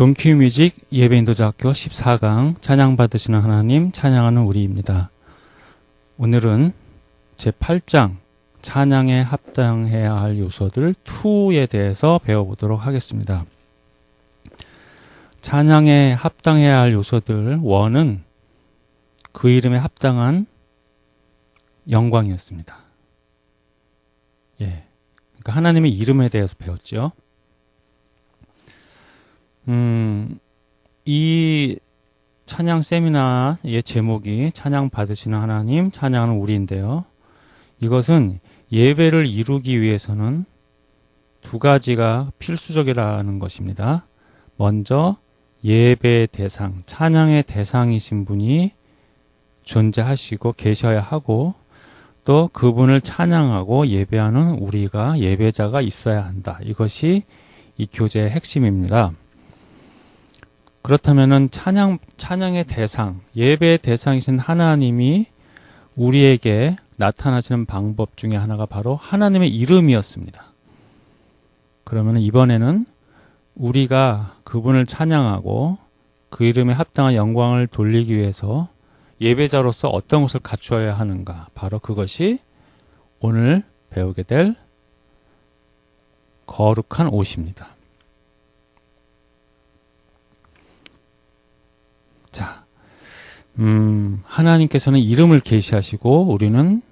동키뮤직 예배인도자학교 14강 찬양 받으시는 하나님 찬양하는 우리입니다. 오늘은 제8장 찬양에 합당해야 할 요소들 2에 대해서 배워보도록 하겠습니다. 찬양에 합당해야 할 요소들 1은 그 이름에 합당한 영광이었습니다. 예. 그러니까 하나님의 이름에 대해서 배웠죠. 음, 이 찬양 세미나의 제목이 찬양 받으시는 하나님, 찬양하는 우리인데요. 이것은 예배를 이루기 위해서는 두 가지가 필수적이라는 것입니다. 먼저 예배 대상, 찬양의 대상이신 분이 존재하시고 계셔야 하고 또 그분을 찬양하고 예배하는 우리가 예배자가 있어야 한다. 이것이 이 교재의 핵심입니다. 그렇다면은 찬양 찬양의 대상, 예배의 대상이신 하나님이 우리에게 나타나시는 방법 중에 하나가 바로 하나님의 이름이었습니다. 그러면 이번에는 우리가 그분을 찬양하고 그 이름에 합당한 영광을 돌리기 위해서 예배자로서 어떤 것을 갖추어야 하는가? 바로 그것이 오늘 배우게 될 거룩한 옷입니다. 음, 하나님께서는 이름을 계시하시고 우리는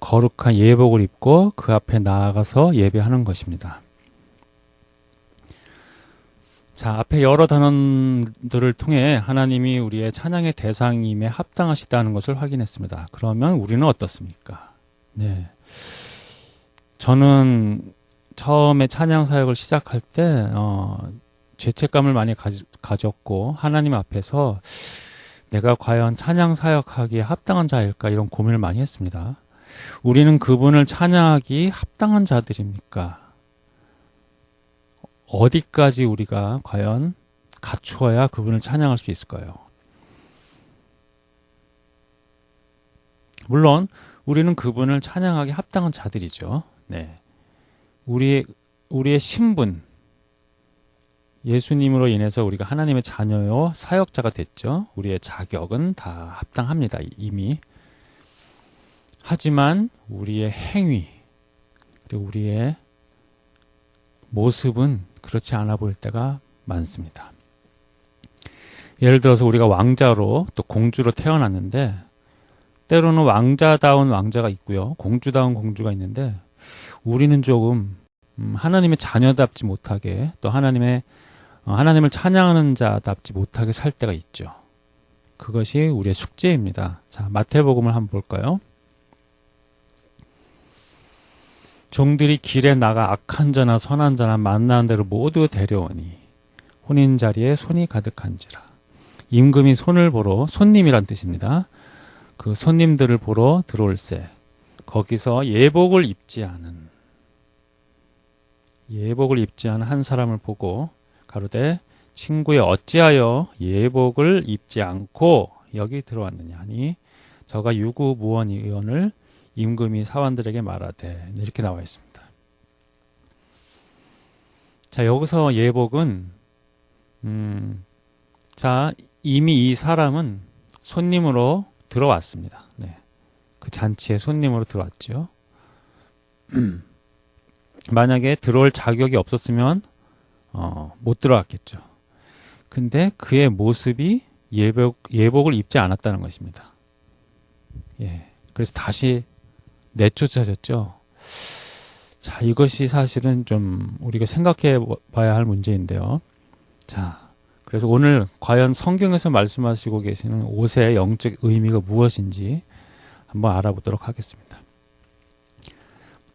거룩한 예복을 입고 그 앞에 나아가서 예배하는 것입니다. 자, 앞에 여러 단원들을 통해 하나님이 우리의 찬양의 대상임에 합당하시다는 것을 확인했습니다. 그러면 우리는 어떻습니까? 네. 저는 처음에 찬양 사역을 시작할 때, 어, 죄책감을 많이 가졌고, 하나님 앞에서 내가 과연 찬양 사역하기에 합당한 자일까 이런 고민을 많이 했습니다. 우리는 그분을 찬양하기 합당한 자들입니까? 어디까지 우리가 과연 갖추어야 그분을 찬양할 수 있을까요? 물론 우리는 그분을 찬양하기 합당한 자들이죠. 네. 우리의 우리의 신분 예수님으로 인해서 우리가 하나님의 자녀요 사역자가 됐죠. 우리의 자격은 다 합당합니다. 이미. 하지만 우리의 행위 그리고 우리의 모습은 그렇지 않아 보일 때가 많습니다. 예를 들어서 우리가 왕자로 또 공주로 태어났는데 때로는 왕자다운 왕자가 있고요. 공주다운 공주가 있는데 우리는 조금 음, 하나님의 자녀답지 못하게 또 하나님의 어, 하나님을 찬양하는 자답지 못하게 살 때가 있죠. 그것이 우리의 숙제입니다. 자, 마태복음을 한번 볼까요? 종들이 길에 나가 악한 자나 선한 자나 만나는 대로 모두 데려오니 혼인 자리에 손이 가득한지라. 임금이 손을 보러 손님이란 뜻입니다. 그 손님들을 보러 들어올세 거기서 예복을 입지 않은 예복을 입지 않은 한 사람을 보고 가로되 친구에 어찌하여 예복을 입지 않고 여기 들어왔느냐 하니 저가 유구 무원 의원을 임금이 사원들에게 말하되 이렇게 나와 있습니다. 자 여기서 예복은 음, 자 이미 이 사람은 손님으로 들어왔습니다. 네. 그 잔치에 손님으로 들어왔죠. 만약에 들어올 자격이 없었으면 어, 못 들어왔겠죠. 근데 그의 모습이 예복, 예복을 입지 않았다는 것입니다. 예. 그래서 다시 내쫓아졌죠. 자, 이것이 사실은 좀 우리가 생각해 봐야 할 문제인데요. 자, 그래서 오늘 과연 성경에서 말씀하시고 계시는 옷의 영적 의미가 무엇인지 한번 알아보도록 하겠습니다.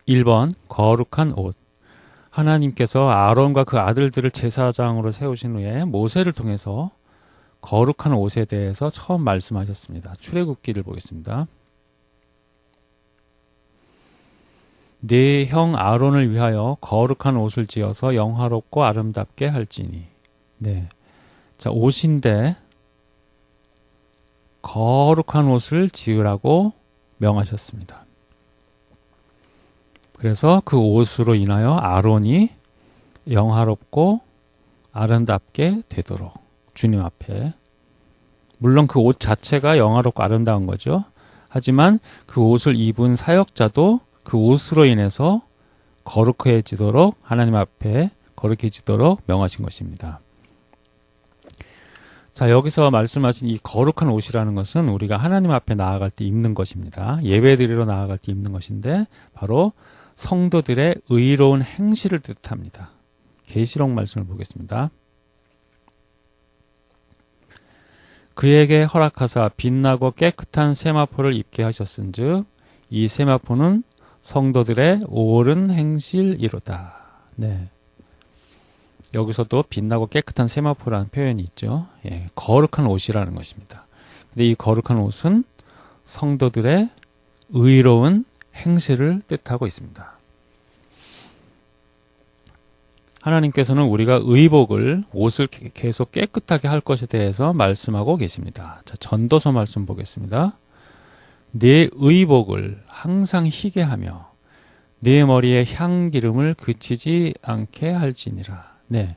1번, 거룩한 옷. 하나님께서 아론과 그 아들들을 제사장으로 세우신 후에 모세를 통해서 거룩한 옷에 대해서 처음 말씀하셨습니다. 출애굽기를 보겠습니다. 네 형 아론을 위하여 거룩한 옷을 지어서 영화롭고 아름답게 할지니. 네. 자, 옷인데 거룩한 옷을 지으라고 명하셨습니다. 그래서 그 옷으로 인하여 아론이 영화롭고 아름답게 되도록 주님 앞에 물론 그 옷 자체가 영화롭고 아름다운 거죠. 하지만 그 옷을 입은 사역자도 그 옷으로 인해서 거룩해지도록 하나님 앞에 거룩해지도록 명하신 것입니다. 자, 여기서 말씀하신 이 거룩한 옷이라는 것은 우리가 하나님 앞에 나아갈 때 입는 것입니다. 예배드리러 나아갈 때 입는 것인데 바로 성도들의 의로운 행실을 뜻합니다. 계시록 말씀을 보겠습니다. 그에게 허락하사 빛나고 깨끗한 세마포를 입게 하셨은즉 이 세마포는 성도들의 옳은 행실이로다. 네. 여기서도 빛나고 깨끗한 세마포라는 표현이 있죠. 예, 거룩한 옷이라는 것입니다. 근데 이 거룩한 옷은 성도들의 의로운 행실을 뜻하고 있습니다. 하나님께서는 우리가 의복을 옷을 계속 깨끗하게 할 것에 대해서 말씀하고 계십니다. 자, 전도서 말씀 보겠습니다. 내 의복을 항상 희게 하며 내 머리에 향기름을 그치지 않게 할지니라. 네.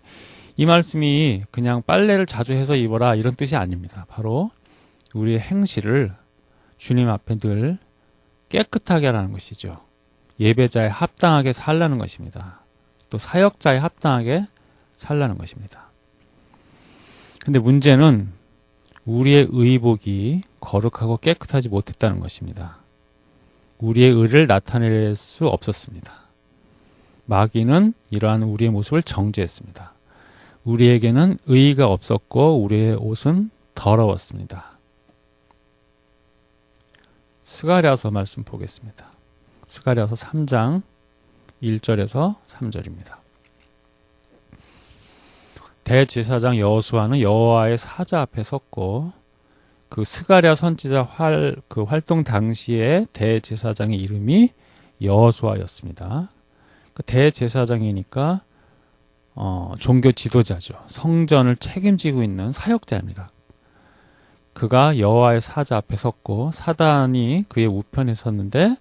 이 말씀이 그냥 빨래를 자주 해서 입어라 이런 뜻이 아닙니다. 바로 우리의 행실을 주님 앞에 늘 깨끗하게 하라는 것이죠. 예배자에 합당하게 살라는 것입니다. 또 사역자에 합당하게 살라는 것입니다. 근데 문제는 우리의 의복이 거룩하고 깨끗하지 못했다는 것입니다. 우리의 의를 나타낼 수 없었습니다. 마귀는 이러한 우리의 모습을 정죄했습니다. 우리에게는 의의가 없었고 우리의 옷은 더러웠습니다. 스가랴서 말씀 보겠습니다. 스가랴서 3장 1절에서 3절입니다. 대제사장 여호수아는 여호와의 사자 앞에 섰고 그 스가랴 선지자 활, 그 활동 당시에 대제사장의 이름이 여호수아였습니다. 그 대제사장이니까 어, 종교 지도자죠. 성전을 책임지고 있는 사역자입니다. 그가 여호와의 사자 앞에 섰고 사단이 그의 우편에 섰는데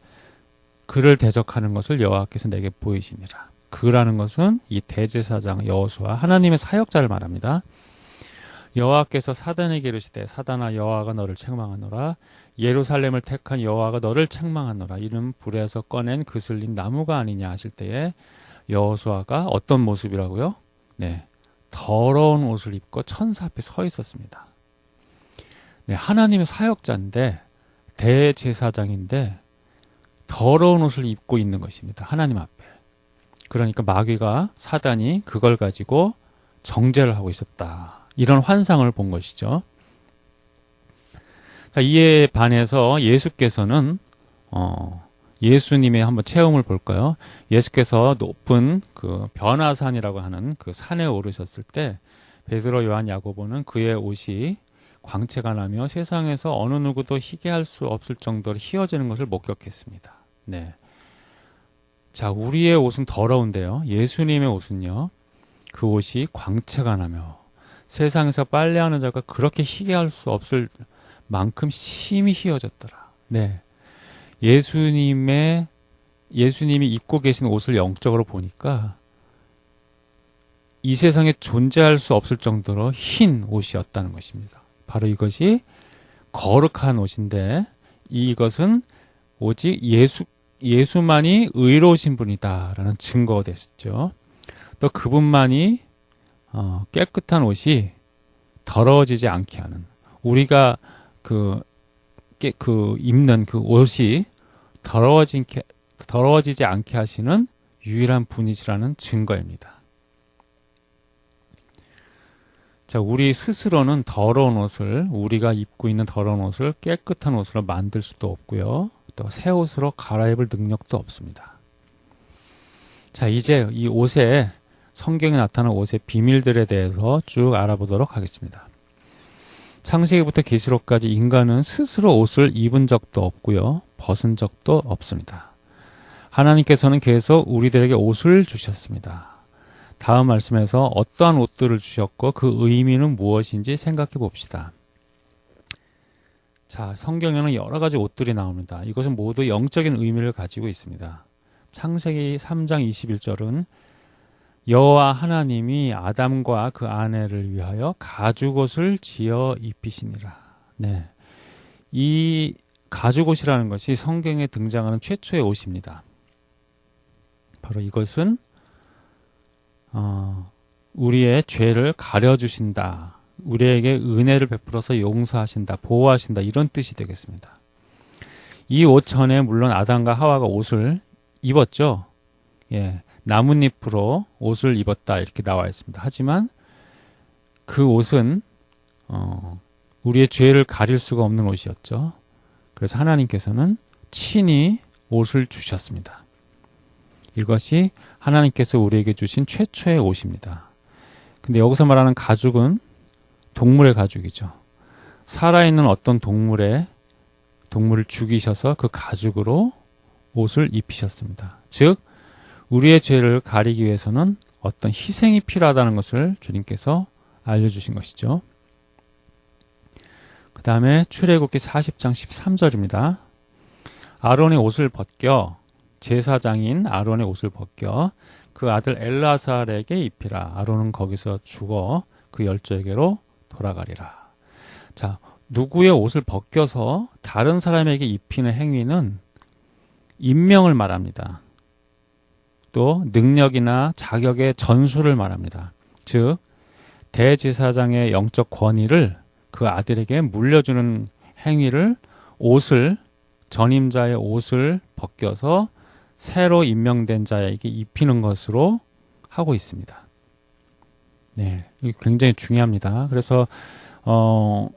그를 대적하는 것을 여호와께서 내게 보이시니라. 그라는 것은 이 대제사장 여호수아 하나님의 사역자를 말합니다. 여호와께서 사단에게 이르시되 사단아 여호와가 너를 책망하노라 예루살렘을 택한 여호와가 너를 책망하노라 이는 불에서 꺼낸 그슬린 나무가 아니냐 하실 때에 여호수아가 어떤 모습이라고요? 네. 더러운 옷을 입고 천사 앞에 서 있었습니다. 네, 하나님의 사역자인데 대제사장인데 더러운 옷을 입고 있는 것입니다. 하나님 앞에. 그러니까 마귀가 사단이 그걸 가지고 정죄를 하고 있었다. 이런 환상을 본 것이죠. 이에 반해서 예수께서는 어, 예수님의 한번 체험을 볼까요? 예수께서 높은 그 변화산이라고 하는 그 산에 오르셨을 때 베드로, 요한, 야고보는 그의 옷이 광채가 나며 세상에서 어느 누구도 희게 할 수 없을 정도로 희어지는 것을 목격했습니다. 네. 자, 우리의 옷은 더러운데요. 예수님의 옷은요. 그 옷이 광채가 나며 세상에서 빨래하는 자가 그렇게 희게 할 수 없을 만큼 심히 희어졌더라. 네. 예수님의 예수님이 입고 계신 옷을 영적으로 보니까 이 세상에 존재할 수 없을 정도로 흰 옷이었다는 것입니다. 바로 이것이 거룩한 옷인데 이것은 오직 예수 예수만이 의로우신 분이다라는 증거가 됐죠. 또 그분만이 어, 깨끗한 옷이 더러워지지 않게 하는 우리가 그, 깨, 그 입는 그 옷이 더러워진 더러워지지 않게 하시는 유일한 분이시라는 증거입니다. 자, 우리 스스로는 더러운 옷을 우리가 입고 있는 더러운 옷을 깨끗한 옷으로 만들 수도 없고요. 또 새 옷으로 갈아입을 능력도 없습니다. 자, 이제 이 옷에 성경에 나타난 옷의 비밀들에 대해서 쭉 알아보도록 하겠습니다. 창세기부터 계시록까지 인간은 스스로 옷을 입은 적도 없고요. 벗은 적도 없습니다. 하나님께서는 계속 우리들에게 옷을 주셨습니다. 다음 말씀에서 어떠한 옷들을 주셨고 그 의미는 무엇인지 생각해 봅시다. 자, 성경에는 여러 가지 옷들이 나옵니다. 이것은 모두 영적인 의미를 가지고 있습니다. 창세기 3장 21절은 여호와 하나님이 아담과 그 아내를 위하여 가죽옷을 지어 입히시니라. 네. 이 가죽옷이라는 것이 성경에 등장하는 최초의 옷입니다. 바로 이것은 어, 우리의 죄를 가려주신다. 우리에게 은혜를 베풀어서 용서하신다, 보호하신다 이런 뜻이 되겠습니다. 이 옷 전에 물론 아담과 하와가 옷을 입었죠. 예, 나뭇잎으로 옷을 입었다 이렇게 나와 있습니다. 하지만 그 옷은 어, 우리의 죄를 가릴 수가 없는 옷이었죠. 그래서 하나님께서는 친히 옷을 주셨습니다. 이것이 하나님께서 우리에게 주신 최초의 옷입니다. 근데 여기서 말하는 가죽은 동물의 가죽이죠. 살아있는 어떤 동물의 동물을 죽이셔서 그 가죽으로 옷을 입히셨습니다. 즉, 우리의 죄를 가리기 위해서는 어떤 희생이 필요하다는 것을 주님께서 알려주신 것이죠. 그 다음에 출애굽기 40장 13절입니다. 아론의 옷을 벗겨 제사장인 아론의 옷을 벗겨 그 아들 엘라살에게 입히라. 아론은 거기서 죽어 그 열조에게로 돌아가리라. 자, 누구의 옷을 벗겨서 다른 사람에게 입히는 행위는 임명을 말합니다. 또 능력이나 자격의 전수를 말합니다. 즉 대지사장의 영적 권위를 그 아들에게 물려주는 행위를 옷을 전임자의 옷을 벗겨서 새로 임명된 자에게 입히는 것으로 하고 있습니다. 네, 이게 굉장히 중요합니다. 그래서 어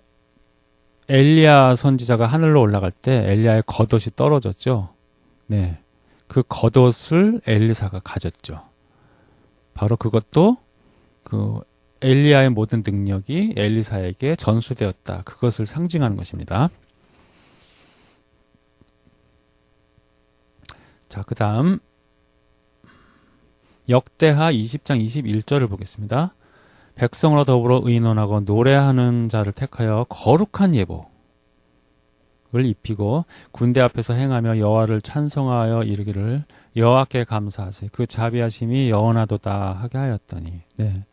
엘리야 선지자가 하늘로 올라갈 때 엘리야의 겉옷이 떨어졌죠. 네. 그 겉옷을 엘리사가 가졌죠. 바로 그것도 그 엘리야의 모든 능력이 엘리사에게 전수되었다. 그것을 상징하는 것입니다. 자, 그 다음 역대하 20장 21절을 보겠습니다. 백성으로 더불어 의논하고 노래하는 자를 택하여 거룩한 예복 을 입히고 군대 앞에서 행하며 여호와를 찬송하여 이르기를 여호와께 감사하세 그 자비하심이 영원하도다 하게 하였더니 네.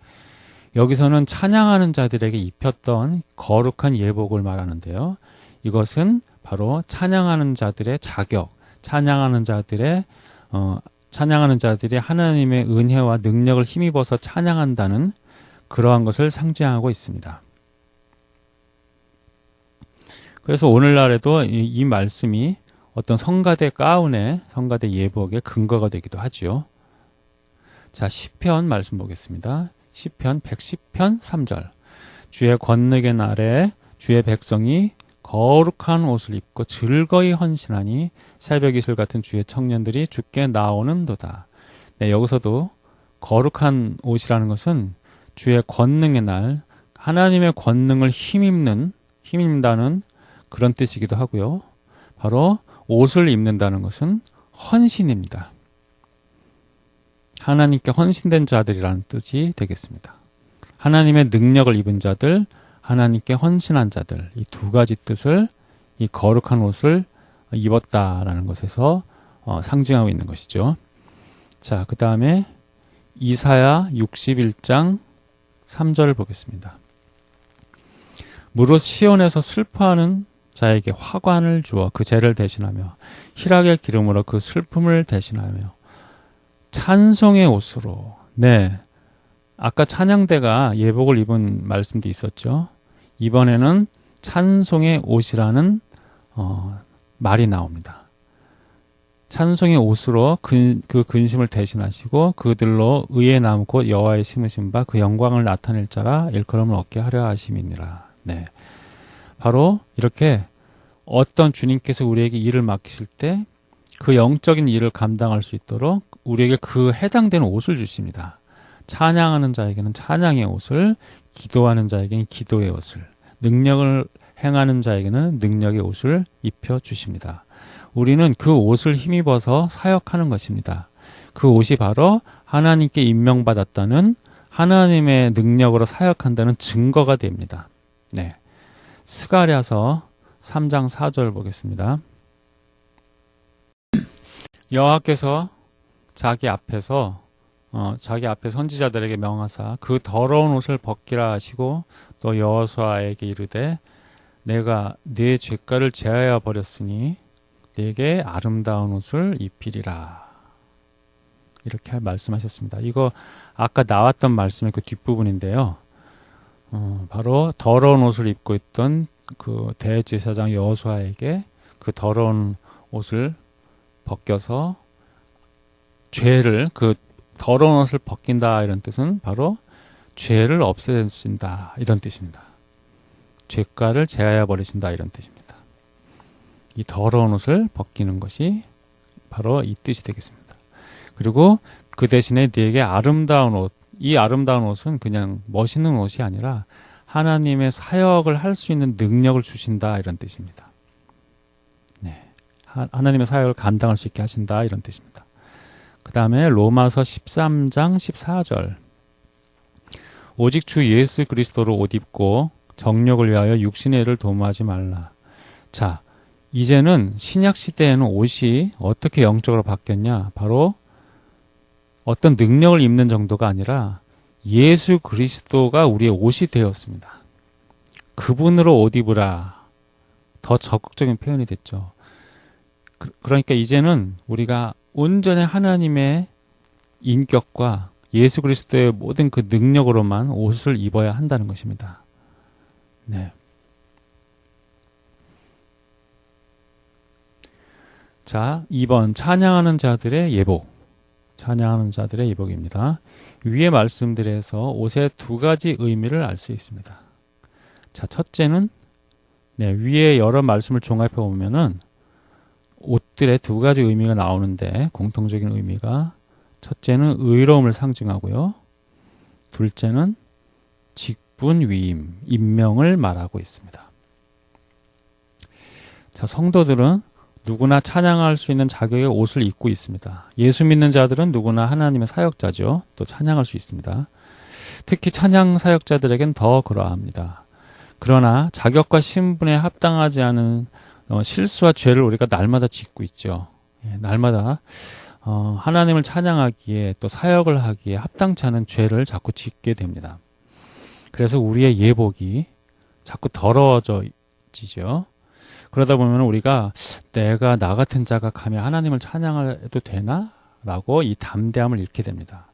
여기서는 찬양하는 자들에게 입혔던 거룩한 예복을 말하는데요. 이것은 바로 찬양하는 자들의 자격, 찬양하는 자들의 어, 찬양하는 자들이 하나님의 은혜와 능력을 힘입어서 찬양한다는 그러한 것을 상징하고 있습니다. 그래서 오늘날에도 이, 이 말씀이 어떤 성가대 가운의 성가대 예복의 근거가 되기도 하지요. 자, 10편 말씀 보겠습니다. 10편 110편 3절. 주의 권능의 날에 주의 백성이 거룩한 옷을 입고 즐거이 헌신하니 새벽 이슬 같은 주의 청년들이 죽게 나오는도다. 네, 여기서도 거룩한 옷이라는 것은 주의 권능의 날, 하나님의 권능을 힘입는, 힘입다는 그런 뜻이기도 하고요. 바로 옷을 입는다는 것은 헌신입니다. 하나님께 헌신된 자들이라는 뜻이 되겠습니다. 하나님의 능력을 입은 자들, 하나님께 헌신한 자들, 이 두 가지 뜻을 이 거룩한 옷을 입었다라는 것에서 어, 상징하고 있는 것이죠. 자, 그 다음에 이사야 61장 3절을 보겠습니다. 무릇 시온에서 슬퍼하는 자에게 화관을 주어 그 죄를 대신하며 희락의 기름으로 그 슬픔을 대신하며 찬송의 옷으로 네 아까 찬양대가 예복을 입은 말씀도 있었죠. 이번에는 찬송의 옷이라는 어, 말이 나옵니다. 찬송의 옷으로 근, 그 근심을 대신하시고 그들로 의에 남고 여호와의 심으신 바 그 영광을 나타낼 자라 일컬음을 얻게 하려 하심이니라. 네. 바로 이렇게 어떤 주님께서 우리에게 일을 맡기실 때 그 영적인 일을 감당할 수 있도록 우리에게 그 해당되는 옷을 주십니다. 찬양하는 자에게는 찬양의 옷을, 기도하는 자에게는 기도의 옷을, 능력을 행하는 자에게는 능력의 옷을 입혀 주십니다. 우리는 그 옷을 힘입어서 사역하는 것입니다. 그 옷이 바로 하나님께 임명받았다는 하나님의 능력으로 사역한다는 증거가 됩니다. 네. 스가랴서 3장 4절 보겠습니다. 여호와께서 자기 앞에서 어, 자기 앞에 선지자들에게 명하사 그 더러운 옷을 벗기라 하시고 또 여호수아에게 이르되 내가 네 죄가를 제하여 버렸으니 내게 아름다운 옷을 입히리라. 이렇게 말씀하셨습니다. 이거 아까 나왔던 말씀의 그 뒷부분인데요. 어, 바로 더러운 옷을 입고 있던 그 대제사장 여호수아에게 그 더러운 옷을 벗겨서 죄를 그 더러운 옷을 벗긴다 이런 뜻은 바로 죄를 없애신다 이런 뜻입니다. 죄가를 제하여 버리신다 이런 뜻입니다. 이 더러운 옷을 벗기는 것이 바로 이 뜻이 되겠습니다. 그리고 그 대신에 네게 아름다운 옷, 이 아름다운 옷은 그냥 멋있는 옷이 아니라 하나님의 사역을 할 수 있는 능력을 주신다 이런 뜻입니다. 네. 하나님의 사역을 감당할 수 있게 하신다 이런 뜻입니다. 그 다음에 로마서 13장 14절 오직 주 예수 그리스도로 옷 입고 정력을 위하여 육신의 일을 도모하지 말라. 자, 이제는 신약 시대에는 옷이 어떻게 영적으로 바뀌었냐? 바로 어떤 능력을 입는 정도가 아니라 예수 그리스도가 우리의 옷이 되었습니다. 그분으로 옷 입으라. 더 적극적인 표현이 됐죠. 그, 그러니까 이제는 우리가 온전히 하나님의 인격과 예수 그리스도의 모든 그 능력으로만 옷을 입어야 한다는 것입니다. 네. 자, 2번 찬양하는 자들의 예복. 찬양하는 자들의 예복입니다. 위의 말씀들에서 옷의 두 가지 의미를 알 수 있습니다. 자, 첫째는 네, 위에 여러 말씀을 종합해 보면은 옷들의 두 가지 의미가 나오는데 공통적인 의미가 첫째는 의로움을 상징하고요. 둘째는 직분 위임, 임명을 말하고 있습니다. 자, 성도들은 누구나 찬양할 수 있는 자격의 옷을 입고 있습니다. 예수 믿는 자들은 누구나 하나님의 사역자죠. 또 찬양할 수 있습니다. 특히 찬양 사역자들에겐 더 그러합니다. 그러나 자격과 신분에 합당하지 않은 어, 실수와 죄를 우리가 날마다 짓고 있죠. 예, 날마다 어, 하나님을 찬양하기에 또 사역을 하기에 합당치 않은 죄를 자꾸 짓게 됩니다. 그래서 우리의 예복이 자꾸 더러워져지죠. 그러다 보면 우리가 내가 나 같은 자가 감히 하나님을 찬양해도 되나? 라고 이 담대함을 잃게 됩니다.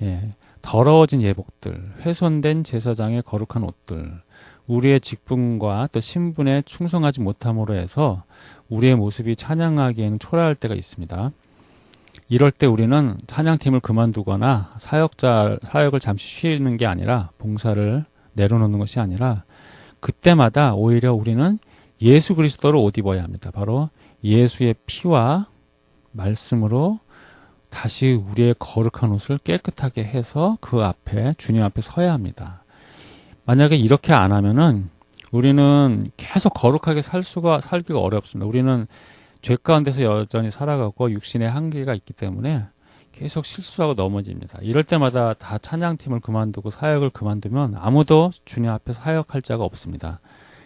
예, 더러워진 예복들, 훼손된 제사장의 거룩한 옷들, 우리의 직분과 또 신분에 충성하지 못함으로 해서 우리의 모습이 찬양하기에는 초라할 때가 있습니다. 이럴 때 우리는 찬양팀을 그만두거나 사역자 사역을 잠시 쉬는 게 아니라 봉사를 내려놓는 것이 아니라 그때마다 오히려 우리는 예수 그리스도를 옷 입어야 합니다. 바로 예수의 피와 말씀으로 다시 우리의 거룩한 옷을 깨끗하게 해서 그 앞에 주님 앞에 서야 합니다. 만약에 이렇게 안 하면은 우리는 계속 거룩하게 살 수가 살기가 어렵습니다. 우리는 죄 가운데서 여전히 살아가고 육신의 한계가 있기 때문에 계속 실수하고 넘어집니다. 이럴 때마다 다 찬양팀을 그만두고 사역을 그만두면 아무도 주님 앞에 사역할 자가 없습니다.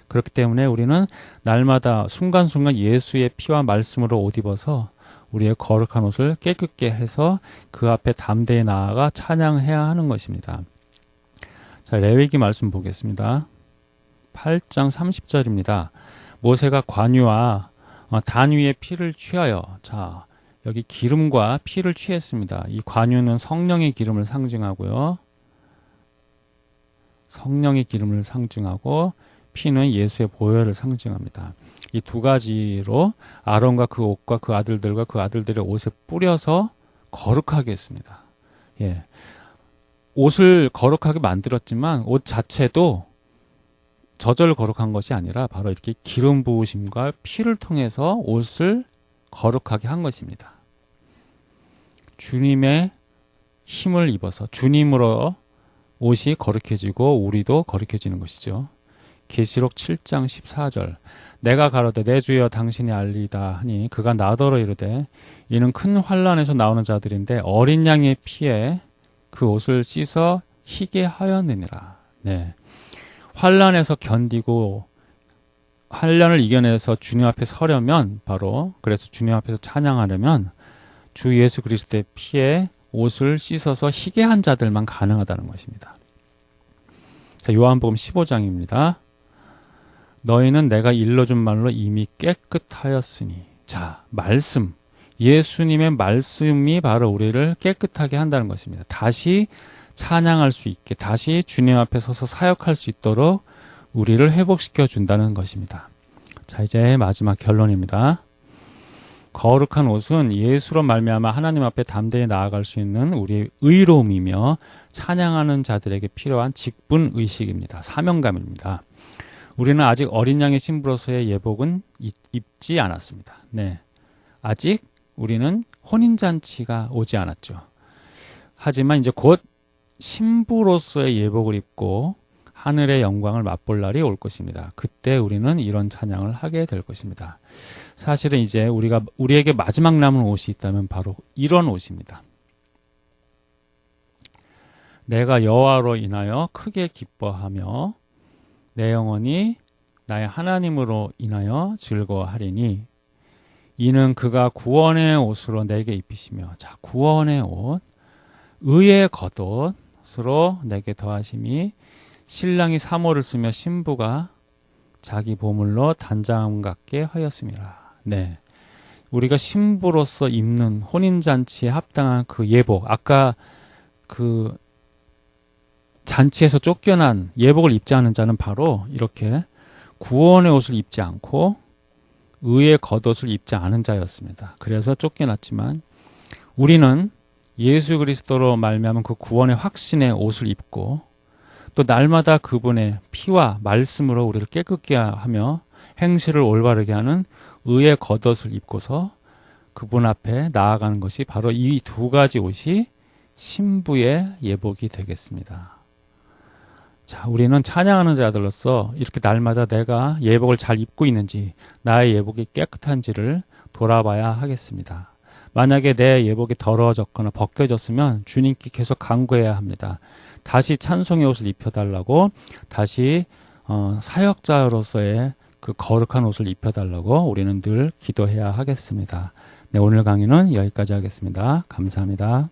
그렇기 때문에 우리는 날마다 순간순간 예수의 피와 말씀으로 옷 입어서 우리의 거룩한 옷을 깨끗게 해서 그 앞에 담대히 나아가 찬양해야 하는 것입니다. 자, 레위기 말씀 보겠습니다. 8장 30절입니다. 모세가 관유와 어, 단 위에 피를 취하여 자 여기 기름과 피를 취했습니다. 이 관유는 성령의 기름을 상징하고요. 성령의 기름을 상징하고 피는 예수의 보혈을 상징합니다. 이 두 가지로 아론과 그 옷과 그 아들들과 그 아들들의 옷에 뿌려서 거룩하게 했습니다. 예. 옷을 거룩하게 만들었지만 옷 자체도 저절 거룩한 것이 아니라 바로 이렇게 기름 부으심과 피를 통해서 옷을 거룩하게 한 것입니다. 주님의 힘을 입어서 주님으로 옷이 거룩해지고 우리도 거룩해지는 것이죠. 계시록 7장 14절 내가 가로되 내 주여 당신이 알리다 하니 그가 나더러 이르되 이는 큰 환란에서 나오는 자들인데 어린 양의 피에 그 옷을 씻어 희게 하였느니라. 네. 환란에서 견디고 환란을 이겨내서 주님 앞에 서려면 바로 그래서 주님 앞에서 찬양하려면 주 예수 그리스도의 피에 옷을 씻어서 희게 한 자들만 가능하다는 것입니다. 자, 요한복음 15장입니다. 너희는 내가 일러준 말로 이미 깨끗하였으니. 자, 말씀. 예수님의 말씀이 바로 우리를 깨끗하게 한다는 것입니다. 다시 찬양할 수 있게, 다시 주님 앞에 서서 사역할 수 있도록 우리를 회복시켜 준다는 것입니다. 자, 이제 마지막 결론입니다. 거룩한 옷은 예수로 말미암아 하나님 앞에 담대히 나아갈 수 있는 우리의 의로움이며 찬양하는 자들에게 필요한 직분 의식입니다. 사명감입니다. 우리는 아직 어린 양의 신부로서의 예복은 입지 않았습니다. 네. 아직 우리는 혼인잔치가 오지 않았죠. 하지만 이제 곧 신부로서의 예복을 입고 하늘의 영광을 맛볼 날이 올 것입니다. 그때 우리는 이런 찬양을 하게 될 것입니다. 사실은 이제 우리가 우리에게 마지막 남은 옷이 있다면 바로 이런 옷입니다. 내가 여호와로 인하여 크게 기뻐하며 내 영혼이 나의 하나님으로 인하여 즐거워하리니 이는 그가 구원의 옷으로 내게 입히시며 자 구원의 옷 의의 겉옷으로 내게 더하심이 신랑이 사모를 쓰며 신부가 자기 보물로 단장 같게 하였습니다. 네. 우리가 신부로서 입는 혼인잔치에 합당한 그 예복, 아까 그 잔치에서 쫓겨난 예복을 입지 않은 자는 바로 이렇게 구원의 옷을 입지 않고 의의 겉옷을 입지 않은 자였습니다. 그래서 쫓겨났지만 우리는 예수 그리스도로 말미암은 그 구원의 확신의 옷을 입고 또 날마다 그분의 피와 말씀으로 우리를 깨끗게 하며 행실을 올바르게 하는 의의 겉옷을 입고서 그분 앞에 나아가는 것이 바로 이 두 가지 옷이 신부의 예복이 되겠습니다. 자, 우리는 찬양하는 자들로서 이렇게 날마다 내가 예복을 잘 입고 있는지, 나의 예복이 깨끗한지를 돌아봐야 하겠습니다. 만약에 내 예복이 더러워졌거나 벗겨졌으면 주님께 계속 간구해야 합니다. 다시 찬송의 옷을 입혀달라고, 다시 어, 사역자로서의 그 거룩한 옷을 입혀달라고 우리는 늘 기도해야 하겠습니다. 네, 오늘 강의는 여기까지 하겠습니다. 감사합니다.